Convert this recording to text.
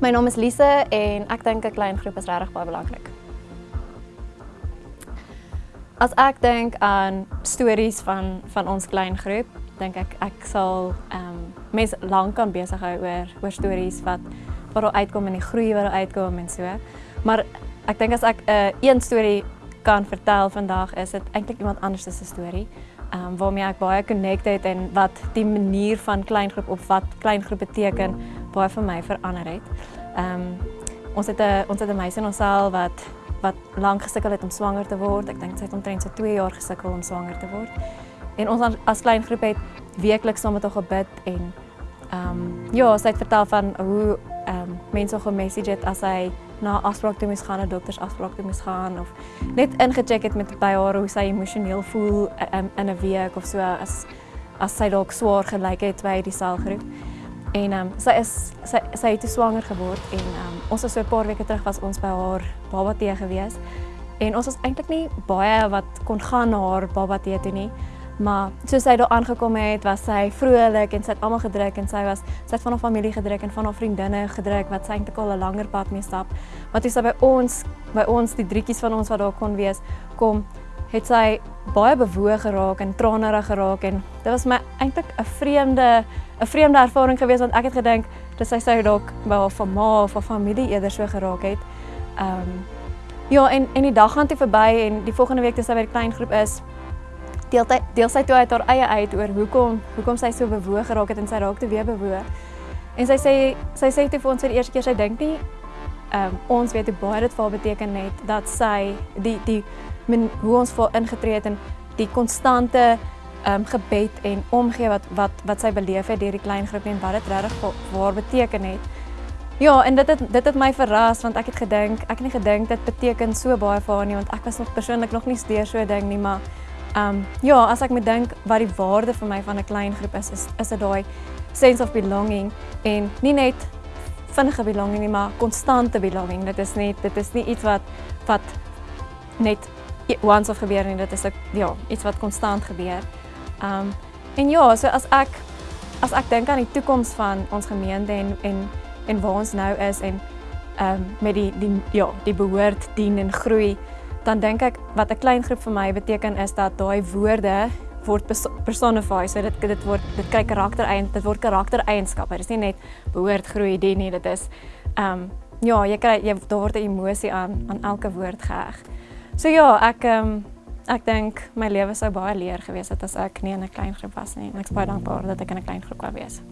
My naam is Lise en ek dink 'n klein groep is regtig baie belangrik. As ek dink aan stories van van ons klein groep, dink ek ek sal ehm um, mense lank kan besig hou oor oor stories wat wat daar uitkom en die groei wat daar uitkom en so. Maar ek dink as ek 'n uh, een storie kan vertel vandag is dit eintlik iemand anders se storie. Ehm um, waarmee ek baie connected en wat die manier van klein groep op wat klein groep beteken baie vir my verander het. Ehm um, ons het 'n ons het 'n meisie in ons saal wat wat lank gesukkel het om swanger te word. Ek dink sy het omtrent so 2 jaar gesukkel om swanger te word. En ons as klein groep het weekliks saam met haar gebid en ehm um, ja, sy het vertel van hoe ehm um, mense haar message het as hy na afspraak toe moes gaan, 'n doktersafspraak toe moes gaan of net ingecheck het met by haar hoe sy emosioneel voel um, in 'n week of so as as sy dalk swaar gelyk het by die selgroep. En um, sy is sy sy het swanger geword en um, ons was so 'n paar weke terug was ons by haar baba tee gewees. En ons was eintlik nie baie wat kon gaan na haar baba tee toe nie. Maar soos sy daar aangekom het, was sy vrolik en sy het almal gedruk en sy was sy het van haar familie gedruk en van haar vriendinne gedruk wat sy eintlik al 'n langer pad mee stap. Maar toe sy by ons by ons die drietjies van ons wat daar kon wees, kom het sy baie bewoog geraak en tranerig geraak en dit was my eintlik 'n vreemde 'n vreemde ervaring geweest want ek het gedink dis sy sou dalk by haar van ma of haar familie eerder so geraak het. Ehm um, ja en en die dag gaan toe verby en die volgende week toe sy by die klein groep is deel sy deel sy toe uit haar eie uit oor hoekom hoekom sy so bewoog geraak het en sy raak toe weer bewoog. En sy sê sy sê toe vir ons vir die eerste keer sy dink nie ehm um, ons weet hoe baie dit vir haar beteken net dat sy die die men, hoe ons vir ingetree het en die konstante ehm um, gebed en omgee wat wat wat sy beleef het deur die klein groep en wat dit regtig waar beteken het. Ja, en dit het dit het my verras want ek het gedink, ek het nie gedink dit beteken so baie vir haar nie want ek was nog persoonlik nog nie steeds so 'n ding nie, maar ehm um, ja, as ek moet dink wat die waarde vir my van 'n klein groep is, is is dit daai sense of belonging en nie net vinnige belonging nie, maar konstante belonging. Dit is net dit is nie iets wat wat net once of gebeur nie, dit is 'n ja, iets wat konstant gebeur. Um en ja, so as ek as ek dink aan die toekoms van ons gemeente en en en waar ons nou is en um met die die ja, die behoort dien en groei, dan dink ek wat 'n klein groep vir my beteken is dat daai woorde word personify. So dit dit word dit kry karakter eien, dit word karaktereienskappe. Dit is nie net behoort groei dien nie, dit is um ja, jy kry jy daar word 'n emosie aan aan elke woord geheg. So ja, ek um Ek dink my lewe sou baie leer gewees het as ek nie in 'n klein groep was nie. En ek is baie dankbaar dat ek in 'n klein groep kan wees.